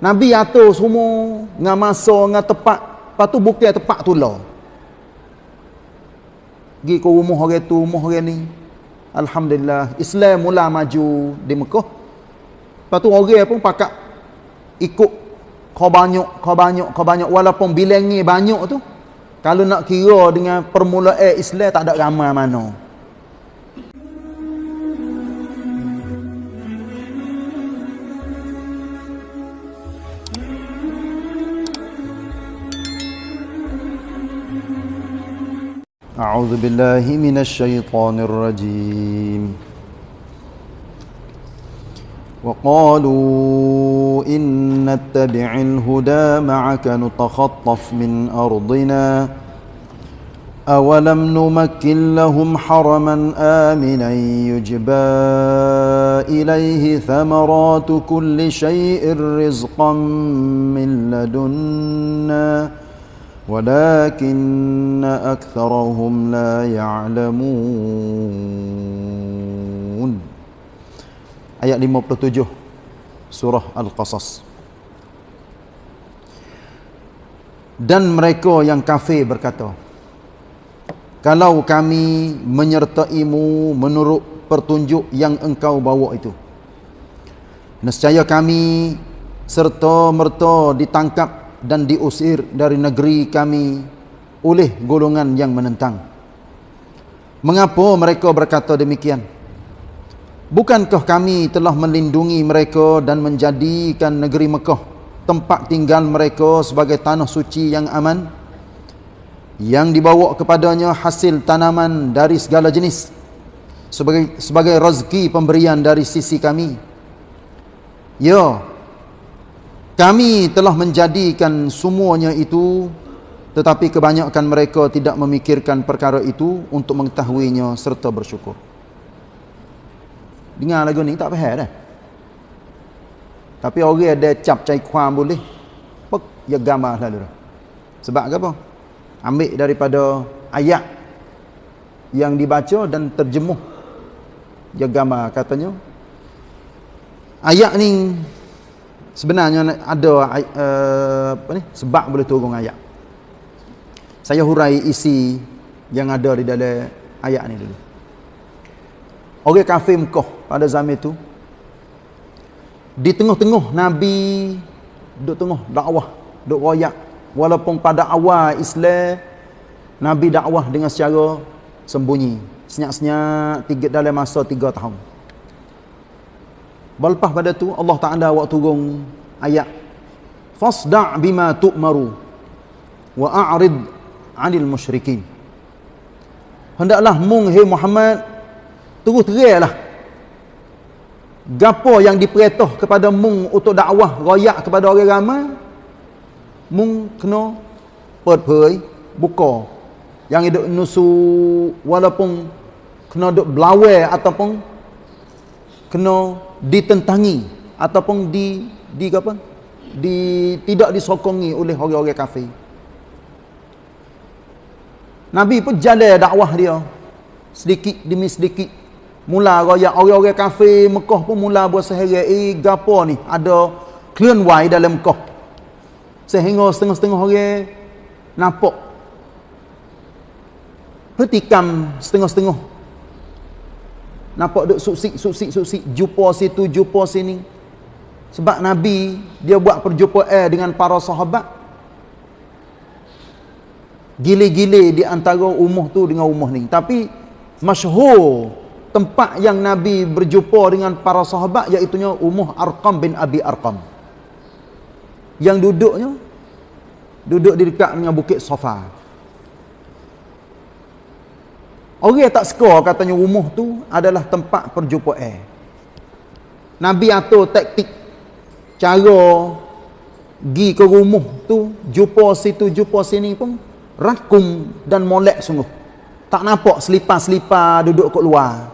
Nabi atur semua dengan masa dengan tepat. Lepas tu bukan tepat tu lah. Pergi ke rumah orang tu, rumah orang ni. Alhamdulillah. Islam mula maju di Mekah. Lepas tu orang pun pakat ikut kau banyak, kau banyak, kau banyak. Walaupun bilangnya banyak tu. Kalau nak kira dengan permulaan Islam tak ada ramai mana. أعوذ بالله من الشيطان الرجيم. وقالوا إن نتبع الهدى معك نتخطف من أرضنا. أولم نمكن لهم حرما آمنا يجبى إليه ثمرات كل شيء رزقا من لدنا. ولكن أكثرهم لا يعلمون Ayat 57 Surah Al-Qasas Dan mereka yang kafir berkata Kalau kami menyertaimu menurut pertunjuk yang engkau bawa itu Nescaya kami serta merta ditangkap dan diusir dari negeri kami oleh golongan yang menentang. Mengapa mereka berkata demikian? Bukankah kami telah melindungi mereka dan menjadikan negeri Mekah tempat tinggal mereka sebagai tanah suci yang aman? Yang dibawa kepadanya hasil tanaman dari segala jenis sebagai sebagai rezeki pemberian dari sisi kami. Ya, kami telah menjadikan semuanya itu tetapi kebanyakan mereka tidak memikirkan perkara itu untuk mengetahuinya serta bersyukur. Dengar lagu ni tak faham dah. Tapi orang ada cap cai kuam boleh. Pek ya gambar lalu. Sebab apa? Ambil daripada ayat yang dibaca dan terjemuh. Ya gambar katanya. Ayat ni sebenarnya ada uh, apa ni sebab boleh turun ayat. Saya hurai isi yang ada di dalam ayat ni dulu. Orang kafir Mekah pada zaman itu di tengah-tengah nabi duduk tengah dakwah duduk royak. Walaupun pada awal Islam nabi dakwah dengan secara sembunyi. Senyap-senyap dalam masa tiga tahun Lepas pada tu Allah Taala waktu turun ayat. Fasda' bima tu'maru wa a'rid 'anil musyrikin. Hendaklah mung hai Muhammad terus teranglah gapo yang diperintah kepada mung untuk dakwah royak kepada orang ramai mung kena perpoi buka. Yang hidup nusu walaupun kena duk belawai ataupun kena ditentangi ataupun di di apa? Di tidak disokongi oleh orang-orang kafir. Nabi pun jalan dakwah dia. Sedikit demi sedikit. Mula royak orang-orang kafir Mekah pun mula buat sehari. Eh gapo ni? Ada clean why dalam Mekah. Sehingga setengah-setengah orang nampak. Petikam setengah-setengah nampak duk suksik suksik suksik jumpa situ jumpa sini. Sebab nabi dia buat perjumpaan dengan para sahabat. Gile-gile di antara umur tu dengan umur ni. Tapi masyhur tempat yang nabi berjumpa dengan para sahabat iaitu umur Arqam bin Abi Arqam. Yang duduknya duduk di dekat dengan bukit Safa Orang yang tak suka katanya rumah tu adalah tempat perjumpaan. Nabi atur taktik cara gi ke rumah tu, jumpa situ, jumpa sini pun rakum dan molek sungguh. Tak nampak selipar-selipar duduk kat luar.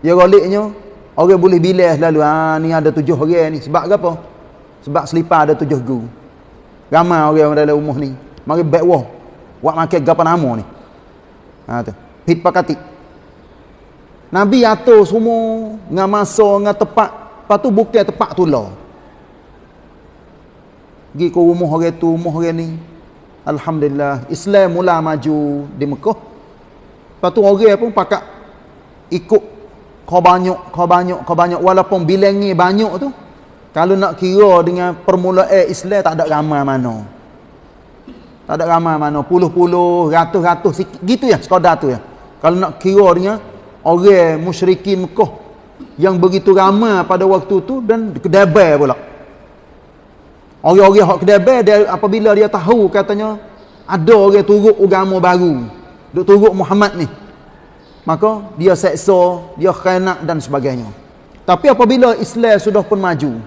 Ya goliknya, orang boleh bilas lalu, ah ni ada tujuh orang ni. Sebab apa? Sebab selipar ada tujuh gu. Ramai orang dalam rumah ni. Mari baik wah. Buat makan gapa nama ni. Ha tu hit pakati Nabi atur semua dengan masa dengan tepat lepas tu bukan tepat tu lah Pergi ke rumah orang tu, rumah orang ni. Alhamdulillah. Islam mula maju di Mekah. Lepas tu orang pun pakat ikut kau banyak, kau banyak, kau banyak. Walaupun bilangnya banyak tu. Kalau nak kira dengan permulaan Islam tak ada ramai mana. Tak ada ramai mana. Puluh-puluh, ratus-ratus. Gitu ya, sekadar tu ya. Kalau nak kira dengan orang musyrikin Mekah yang begitu ramai pada waktu tu dan kedebai pula. Orang-orang hak kedebai dia apabila dia tahu katanya ada orang turut agama baru, duk turut Muhammad ni. Maka dia seksa, dia khianat dan sebagainya. Tapi apabila Islam sudah pun maju,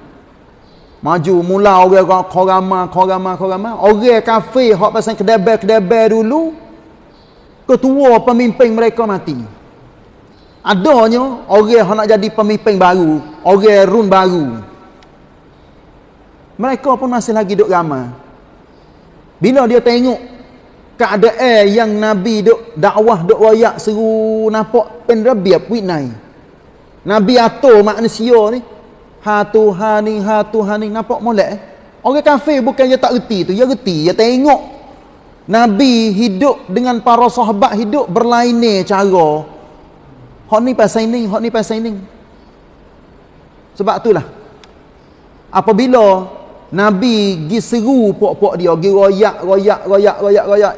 maju mula orang korama korama korama orang kafir hak pasal kedebai-kedebai dulu ketua pemimpin mereka mati. Adanya orang yang nak jadi pemimpin baru orang run baru. Mereka pun masih lagi duduk ramai. Bila dia tengok keadaan yang Nabi duk dakwah duk wayak seru nampak penrabiab winai. Nabi atur manusia ni ha Tuhan ni ha Tuhan ni nampak molek eh? orang kafir bukan dia tak reti tu dia reti dia tengok Nabi hidup dengan para sahabat hidup berlainan cara Hak ni pasal ini, hak ni pasal ini. Sebab itulah. Apabila Nabi gi seru pok-pok dia, gi royak, royak, royak, royak, royak.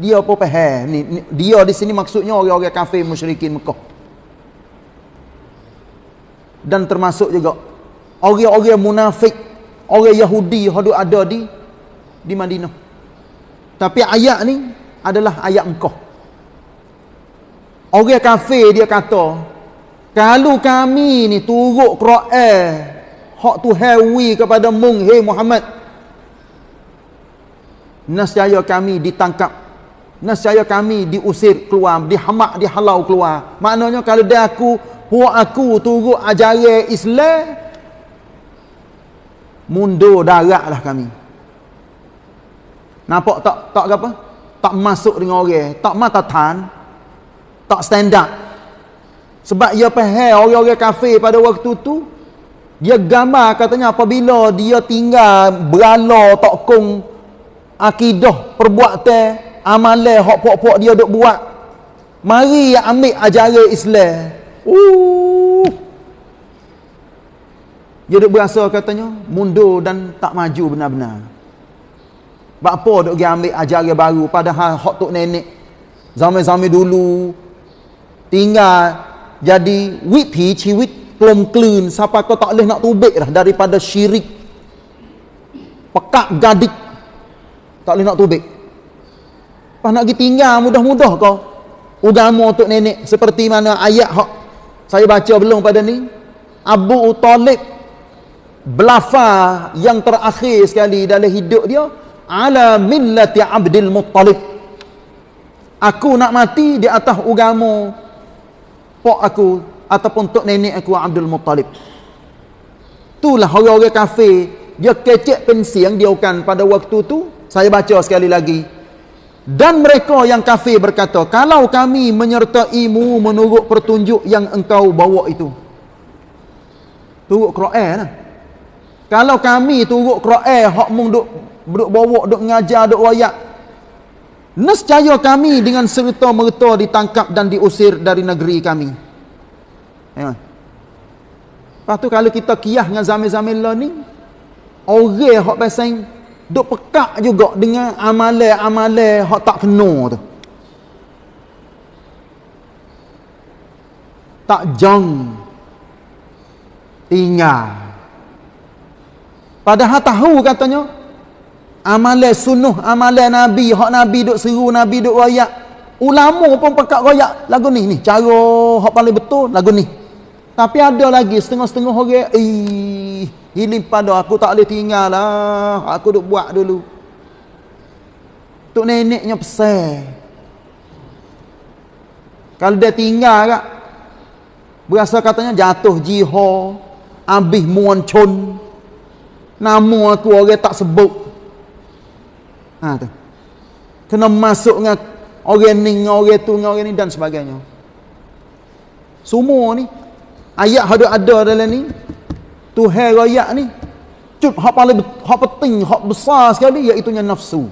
Dia pun faham. Ni, ni, dia di sini maksudnya orang-orang kafir musyrikin Mekah. Dan termasuk juga orang-orang munafik, orang Yahudi yang ada di di Madinah. Tapi ayat ni adalah ayat engkau. Orang kafir dia kata, kalau kami ni turut Quran, hak tu hewi kepada mung hey Muhammad. Nascaya kami ditangkap. Nascaya kami diusir keluar, dihamak, dihalau keluar. Maknanya kalau dia aku, puak aku turut ajaran Islam, mundur darat lah kami. Nampak tak? Tak apa? Tak masuk dengan orang, tak mata tan. Tak standard sebab ia faham orang-orang kafir pada waktu tu dia gambar katanya apabila dia tinggal berala tokong akidah perbuatan amalan hak pok-pok dia duk buat. Mari ambil ajaran Islam. Uh dia duk berasa katanya mundur dan tak maju benar-benar sebab apa duk pergi ambil ajaran baru padahal hak tok nenek. Zaman-zaman dulu tinggal jadi withi ciwit pelum klun siapa kau tak boleh nak tubik dah daripada syirik. Pekak gadik tak boleh nak tubik. Pas nak pergi tinggal mudah-mudah kau. Agama untuk nenek seperti mana ayat hak saya baca belum pada ni? Abu Talib belafa yang terakhir sekali dalam hidup dia ala millati Abdul Muttalib aku nak mati di atas agama pok aku ataupun tok nenek aku Abdul Muttalib. Itulah orang-orang kafir dia kecek pensi yang diaukan pada waktu tu. Saya baca sekali lagi. Dan mereka yang kafir berkata, kalau kami menyertaimu menurut pertunjuk yang engkau bawa itu. Turut Quran lah. Kalau kami turut Quran, hak mung duk, duk bawa, duk ngajar, duk wayak, Nescaya kami dengan serta-merta ditangkap dan diusir dari negeri kami. Ya. Lepas tu kalau kita kiyah dengan zaman-zaman lah ni, orang yang pasang duk pekak juga dengan amalan-amalan yang tak kena tu. Tak jang. Tinggal. Padahal tahu katanya, amalan sunnah amalan nabi. Hak nabi duk seru nabi duk royak. Ulama pun pekat royak. Lagu ni ni cara hak paling betul lagu ni. Tapi ada lagi setengah-setengah orang eh hilim pada aku tak boleh tinggal lah. Aku duk buat dulu. Tok neneknya pesan. Kalau dia tinggal kak berasa katanya jatuh jiho habis muancun. Nama aku orang tak sebut Ha tu. Kena masuk dengan orang ni, dengan orang tu, dengan orang ni dan sebagainya. Semua ni ayat ada ada dalam ni. Tuhan royak ni cut hak paling hak penting hak besar sekali iaitu nafsu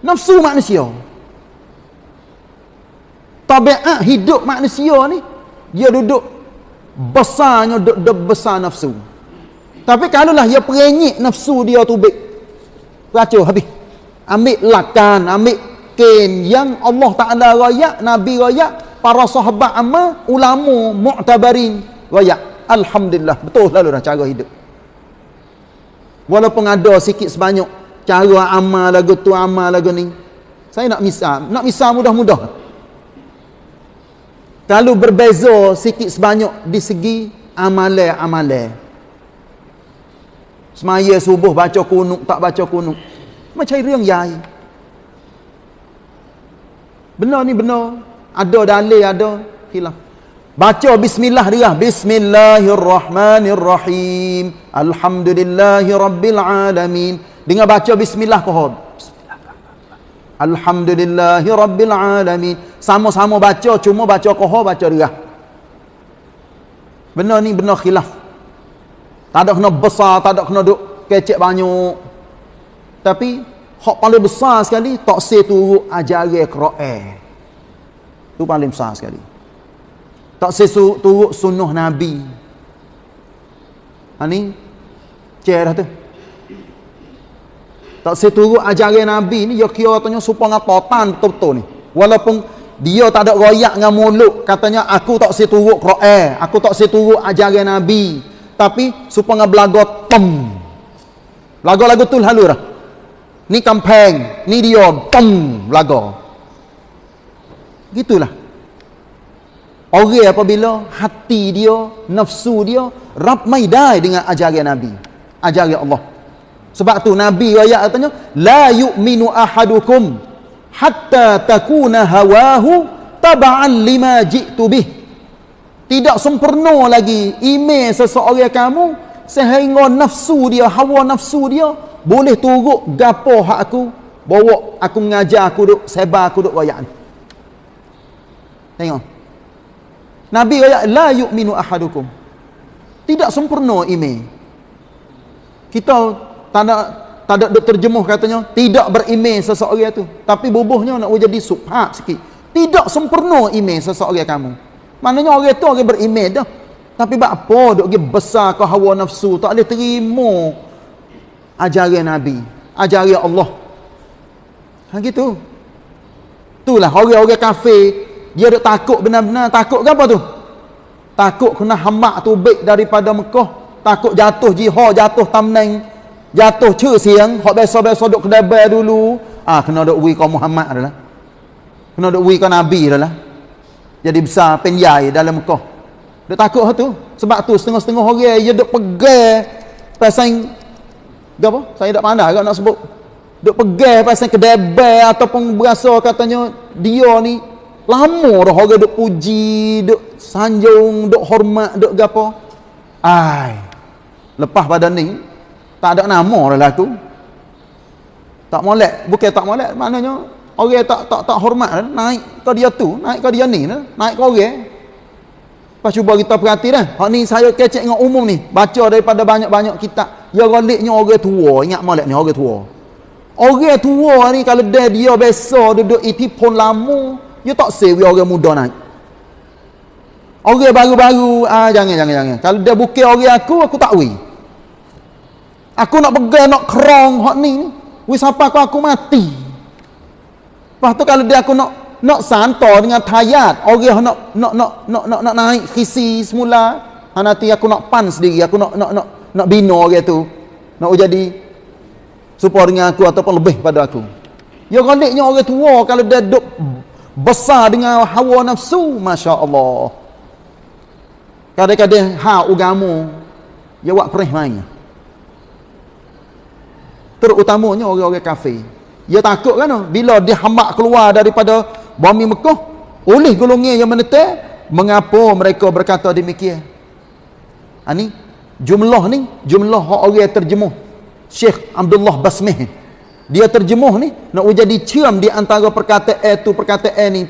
nafsu manusia tabiat hidup manusia ni dia duduk besarnya duduk, besar nafsu tapi kalaulah dia perenyik nafsu dia tu baik racun habis. Ambil lakan ambil ken yang Allah Ta'ala rayak Nabi rayak para sahabat amma ulama mu'tabarin rayak Alhamdulillah betul lalu dah cara hidup. Walaupun ada sikit sebanyak cara amal lagu tu amal lagu ni saya nak misal nak misal mudah-mudah. Kalau berbeza sikit sebanyak di segi amalan-amalan. Semaya subuh baca kunuk tak baca kunuk. Macam yang yai. Benar ni benar. Ada dalil ada khilaf. Baca bismillah dia. Bismillahirrahmanirrahim. Alhamdulillahirabbil Dengan baca bismillah pohon. Alhamdulillahi Rabbil Alamin Sama-sama baca Cuma baca kohor Baca dia Benar ni benar khilaf Tak ada kena besar Tak ada kena duk Kecek banyak Tapi Hak paling besar sekali Tak say turut Ajari Kro'e Itu paling besar sekali. Tak say turut Sunnah Nabi. Ha ni? Cerah tu? Tak seturut ajaran Nabi ni, dia kira katanya supaya ngatotan betul-betul ni. Walaupun dia tak ada royak dengan mulut, katanya aku tak seturut Quran, aku tak seturut ajaran Nabi. Tapi supaya belaga tem. Lagu-lagu tu lalu dah. Ni kampeng, ni dia tem belaga. Gitulah. Orang apabila hati dia, nafsu dia, rap maidai dengan ajaran Nabi. Ajaran Allah. Sebab tu Nabi ayat katanya la yu'minu ahadukum hatta takuna hawahu taba'an lima ji'tu bih. Tidak sempurna lagi iman seseorang kamu sehingga nafsu dia, hawa nafsu dia boleh turut gapo hak aku bawa aku mengajar aku duk sebar aku duk ayat ni. Tengok. Nabi ayat la yu'minu ahadukum. Tidak sempurna iman. Kita tak ada tak ada terjemuh katanya tidak beriman seseorang itu tapi bubuhnya nak jadi subhat sikit tidak sempurna iman seseorang kamu maknanya orang itu orang beriman dah. Tapi buat apa duk pergi besar ke hawa nafsu? Tak boleh terima ajaran nabi ajaran Allah. Ha gitu. Itulah orang-orang kafir. Dia duk takut benar-benar. Takut ke apa tu? Takut kena hamak tu baik daripada Mekah. Takut jatuh jihad jatuh tamneng jatuh cer siang hok biasa-biasa duk kedai bar dulu. Ah kena duk wi kau Muhammad adalah. Kena duk wi kau nabi adalah jadi besar penjai dalam Mekah dia takut tu. Sebab tu setengah-setengah orang dia duk pegang pasang apa? Saya tak pandai agak nak sebut. Duk pegang pasang kedai bar ataupun berasa katanya dia ni lama dah orang duk puji duk sanjung duk hormat duk gapo ai lepas pada ni tak ada nama lah tu. Tak molek bukan tak molek maknanya orang tak tak tak hormat lah. naik ke dia tu naik ke dia ni naik ke orang Lepas cuba kita perhati dah. Hak ni saya kecek dengan umum ni. Baca daripada banyak-banyak kitab. Ya galiknya orang tua. Ingat molek ni orang tua. Orang tua ni kalau dia dia biasa duduk iti pun lama. Ya tak sewi orang muda naik. Orang baru-baru. Ah, jangan, jangan, jangan. Kalau dia bukan orang aku, aku tak wui. Aku nak pegang nak kerong hak ni. Wis apa aku aku mati. Lepas tu kalau dia aku nak nak santo dengan tayat, orang nak nak nak nak nak, nak naik khisi semula, ha, nanti aku nak pan sendiri, aku nak nak nak nak bina orang tu. Nak jadi supaya dengan aku ataupun lebih pada aku. Ya galiknya orang tua kalau dia duk besar dengan hawa nafsu, masya-Allah. Kadang-kadang ha ugamu ya buat perih mainnya terutamanya orang-orang kafir dia takut kan? Bila dia hambak keluar daripada bumi Mekah oleh golongan yang menetek mengapa mereka berkata demikian? Ha, ni jumlah ni jumlah orang terjemuh. Syekh Abdullah Basmih dia terjemuh ni nak jadi cium di antara perkataan itu perkataan ni.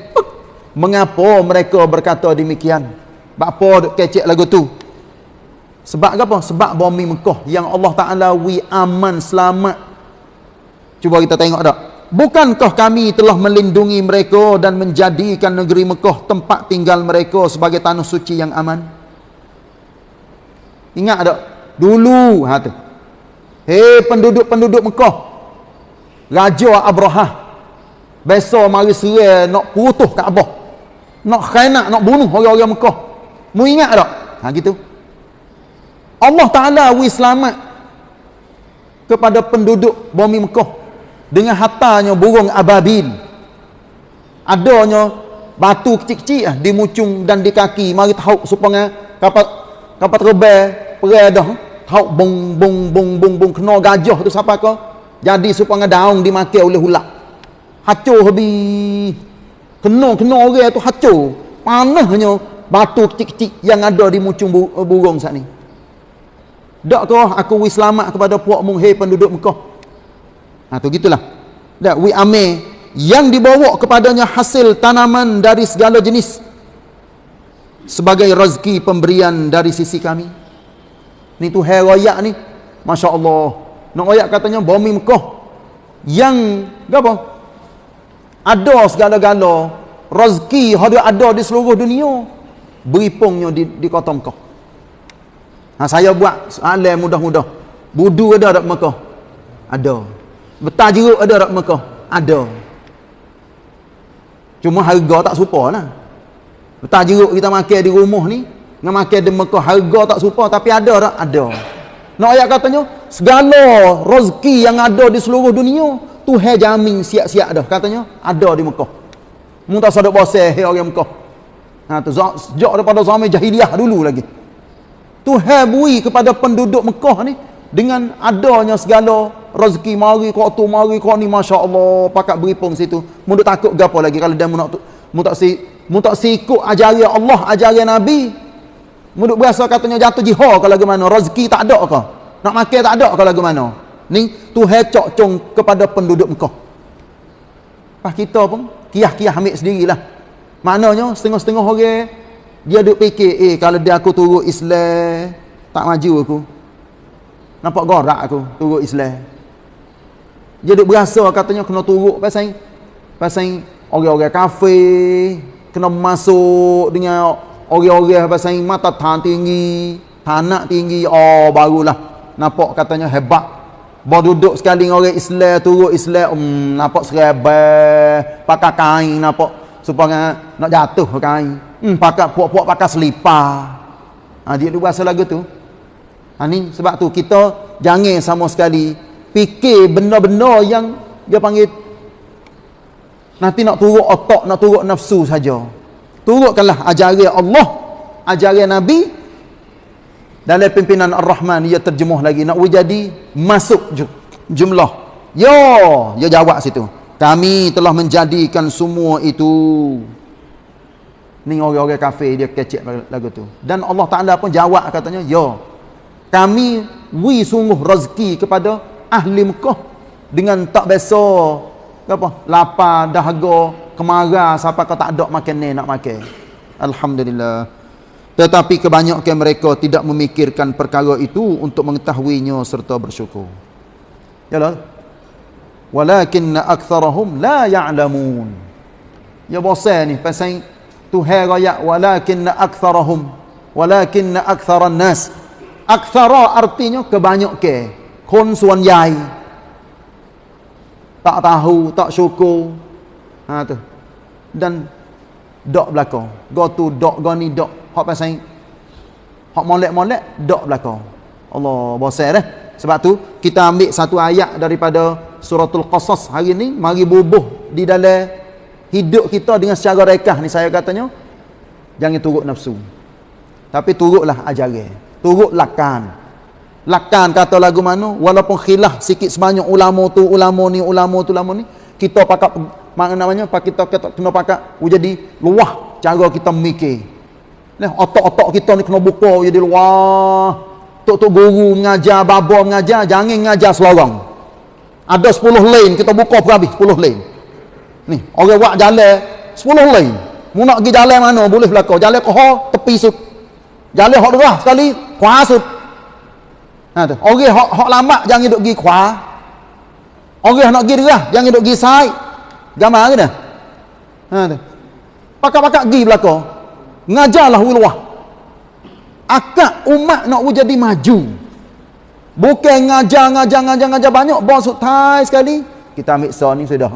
Mengapa mereka berkata demikian? Apa kecek lagu tu. Sebab apa? Sebab bumi Mekah yang Allah Taala wi aman selamat. Cuba kita tengok tak? Bukankah kami telah melindungi mereka dan menjadikan negeri Mekah tempat tinggal mereka sebagai tanah suci yang aman? Ingat tak? Dulu ha tu. Hei penduduk-penduduk Mekah. Raja Abrahah. Besok mari serai nak putuh Kaabah. Nak khianat, nak bunuh orang-orang Mekah. Mu ingat tak? Ha gitu. Allah Ta'ala wi selamat kepada penduduk bumi Mekah dengan hatanya burung ababil. Adanya batu kecil-kecil lah, di mucung dan di kaki. Mari tahu supaya kapal kapal terbang perai dah. Tahu bong bong bong bong bong. Kena gajah tu siapa ke? Jadi supaya daun dimakan oleh ulat. Hancur habis. Kena kena orang tu hancur panahnya batu kecil-kecil yang ada di mucung burung saat ni. Kau aku wi selamat kepada puak munghe penduduk Mekah. Ha tu gitulah. Tak wi ame yang dibawa kepadanya hasil tanaman dari segala jenis sebagai rezeki pemberian dari sisi kami. Ni tu hai royak ni. Masya-Allah. Nak royak katanya bumi Mekah yang apa? Ada segala-gala rezeki ada ada di seluruh dunia beripungnya di di kota Mekah. Ha, saya buat soalan mudah-mudah. Budu ada tak Mekah? Ada. Betal jeruk ada tak Mekah? Ada. Cuma harga tak serupa lah. Betal jeruk kita makan di rumah ni, dengan makan di Mekah, harga tak serupa tapi ada tak? Ada. Nak ayat katanya, segala rezeki yang ada di seluruh dunia, Tuhan jamin siap-siap dah. Katanya, ada di Mekah. Muntah sadar boseh orang Mekah. Ha, tu, sejak daripada zaman jahiliah dulu lagi. Tuhan bui kepada penduduk Mekah ni dengan adanya segala rezeki mari kau tu mari kau ni masya-Allah pakat beripung situ. Mu takut gapo lagi kalau dia mu nak mu tak si mu tak si ikut ajaran Allah, ajaran Nabi. Mu berasa katanya jatuh jihad kalau lagu mana rezeki tak ada ke? Nak makan tak ada kalau lagu mana? Ni Tuhan cok cong kepada penduduk Mekah. Pas kita pun kiah-kiah ambil sendirilah. Maknanya setengah-setengah orang dia duk fikir, eh kalau dia aku turut Islam, tak maju aku. Nampak gorak aku turut Islam. Dia duk berasa katanya kena turut pasal pasal orang-orang kafir kena masuk dengan orang-orang pasal mata tan tinggi, tanak tinggi, oh barulah nampak katanya hebat. Baru duduk sekali dengan orang Islam, turut Islam, um, nampak serabah, pakai kain, nampak supaya nak jatuh kain. Hmm, pakai puak-puak pakai selipar. Ha, dia duk bahasa lagu tu. Ha, ni sebab tu kita jangan sama sekali fikir benda-benda yang dia panggil nanti nak turut otak, nak turut nafsu saja. Turutkanlah ajaran Allah, ajaran Nabi dalam pimpinan Ar-Rahman dia terjemuh lagi nak jadi masuk jumlah. Yo, dia jawab situ. Kami telah menjadikan semua itu ni orang-orang kafir dia kecek lagu tu dan Allah Taala pun jawab katanya ya kami wi sungguh rezeki kepada ahli Mekah dengan tak biasa. Apa? Lapar dahaga kemarah siapa kau tak ada makan ni nak makan. Alhamdulillah. Tetapi kebanyakan mereka tidak memikirkan perkara itu untuk mengetahuinya serta bersyukur. Yalah. Walakinna aktsarahum la ya'lamun. Ya bosan ni pasal Tuhan raya walakinna aktsarahum walakinna aktsaran nas aktsara artinya kebanyakan kon suan yai. Tak tahu tak syukur. Ha tu. Dan dok belakang go tu dok go ni dok. Hak pasal hak molek-molek dok belakang Allah bosan dah sebab tu kita ambil satu ayat daripada suratul qasas. Hari ni mari bubuh di dalam hidup kita dengan secara rekah ni saya katanya. Jangan turut nafsu. Tapi turutlah ajaran turut lakan lakan kata lagu mana walaupun khilaf sikit sebanyak ulama tu ulama ni ulama tu ulama ni kita pakat mana namanya pak kita kena pakat jadi luah cara kita mikir nah otak-otak kita ni kena buka jadi luah tok-tok guru mengajar baba mengajar jangan mengajar selorong ada 10 lane kita buka pun habis 10 lane Ni, orang buat jalan 10 lain. Mu nak pergi jalan mana boleh belaka. Jalan ke tepi sud. Jalan hok derah sekali, Ha tu. Orang hak hak lama jangan duk pergi kuah. Orang nak pergi derah jangan duk pergi sai. Gambar ke dah? Ha tu. Pakak-pakak pergi belaka. Ngajarlah ulwah. Akak umat nak jadi maju. Bukan ngajar, ngajar, ngajar, ngajar banyak. Bos sutai sekali. Kita ambil so ni sudah.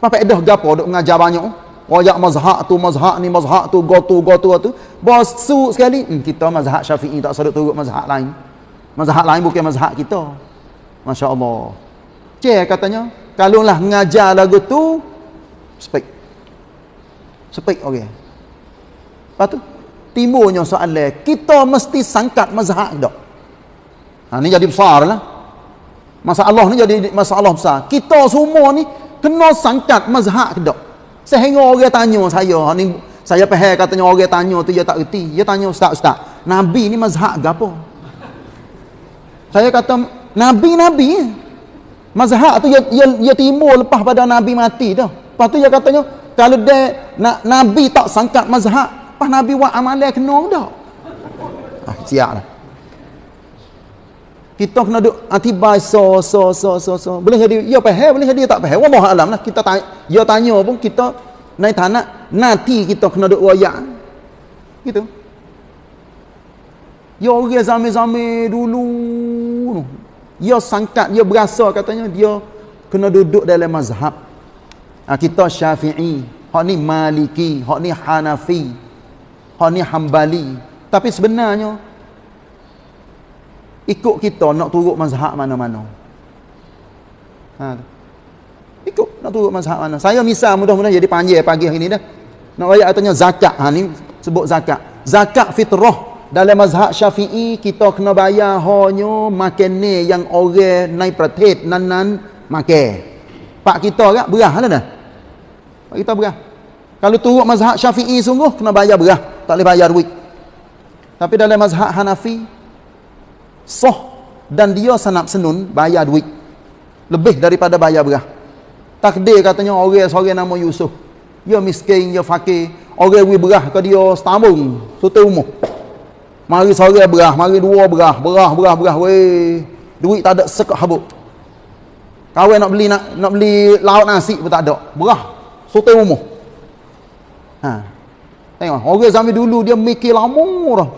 Apa dah gapo duk ngajar banyak. Royak mazhab tu, mazhab ni, mazhab tu, go tu, go tu, tu. Bos su sekali. Hmm, kita mazhab syafi'i tak sedut turut mazhab lain. Mazhab lain bukan mazhab kita. Masya Allah. Cik katanya. Kalau lah ngajar lagu tu. Spek. Spek, okey. Lepas tu. Timbulnya soalan. Kita mesti sangkat mazhab tak? Ha, ni jadi besar lah. Masalah ni jadi masalah besar. Kita semua ni kena sangkat mazhab tak? Sehingga orang tanya saya, ha, ni saya faham katanya orang tanya tu dia tak reti. Dia tanya ustaz-ustaz, Nabi ni mazhab apa? Saya kata Nabi-Nabi Mazhab tu dia, dia, dia timbul lepas pada Nabi mati tu. Lepas tu dia katanya, kalau dia na, Nabi tak sangkat mazhab, pas Nabi buat amalan kena tak? Ah, siap lah kita kena duk atibai so so so so so. Boleh jadi ya faham boleh jadi tak faham wallah alam lah. Kita tanya ya tanya pun kita naik tanah nanti kita kena duk royak. Gitu. Ya orang zaman-zaman dulu ya sangkat dia berasa katanya dia kena duduk dalam mazhab. Ha, kita syafi'i hak ni maliki hak ni hanafi hak ni hambali. Tapi sebenarnya ikut kita nak turut mazhab mana-mana. Ha. Ikut nak turut mazhab mana. Saya misal mudah-mudahan jadi panjang pagi hari ni dah. Nak raya katanya zakat. Ha ni sebut zakat. Zakat fitrah dalam mazhab Syafi'i kita kena bayar hanya makan ni yang orang naik pratit nan-nan makan. Pak kita agak berah lah dah. Pak kita berah. Kalau turut mazhab Syafi'i sungguh kena bayar berah, tak boleh bayar duit. Tapi dalam mazhab Hanafi soh dan dia sanap senun bayar duit. Lebih daripada bayar berah. Takdir katanya orang seorang nama Yusuf dia miskin dia fakir. Orang wi berah ke dia setambung satu umur. Mari seorang berah mari dua berah. Berah berah berah. Weh duit tak ada sekak habuk. Kawan nak beli nak nak beli lauk nasi pun tak ada. Berah satu umur. Ha. Tengok orang zaman dulu dia mikir lama dah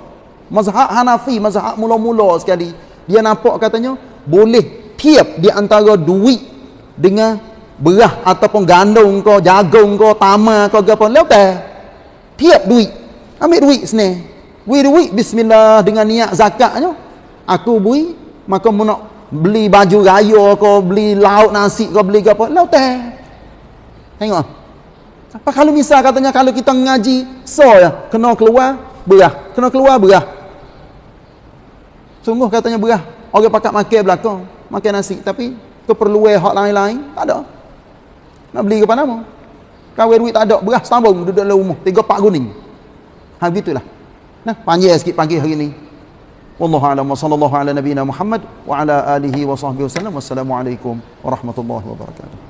mazhab Hanafi mazhab mula-mula sekali. Dia nampak katanya boleh tiap di antara duit dengan berah ataupun gandum kau jagung kau tama kau apa. Lepas tiap duit. Ambil duit sini. Bui duit bismillah dengan niat zakatnya aku bui maka mu nak beli baju raya kau beli lauk nasi kau beli apa. Lepas tengok. Apa kalau misal katanya kalau kita ngaji so ya kena keluar berah. Kena keluar berah Sungguh katanya berah. Orang pakat makan belakang. Makan nasi. Tapi keperluan hak lain-lain. Tak ada. Nak beli ke mana mau? Kawin duit tak ada. Berah sambung duduk dalam rumah. Tiga pak guning. Ha begitulah. Nah, panjang sikit pagi hari ini. Wallahu a'lam wa sallallahu ala nabiyyina Muhammad wa ala alihi wa sahbihi wasallam. Wassalamualaikum warahmatullahi wabarakatuh.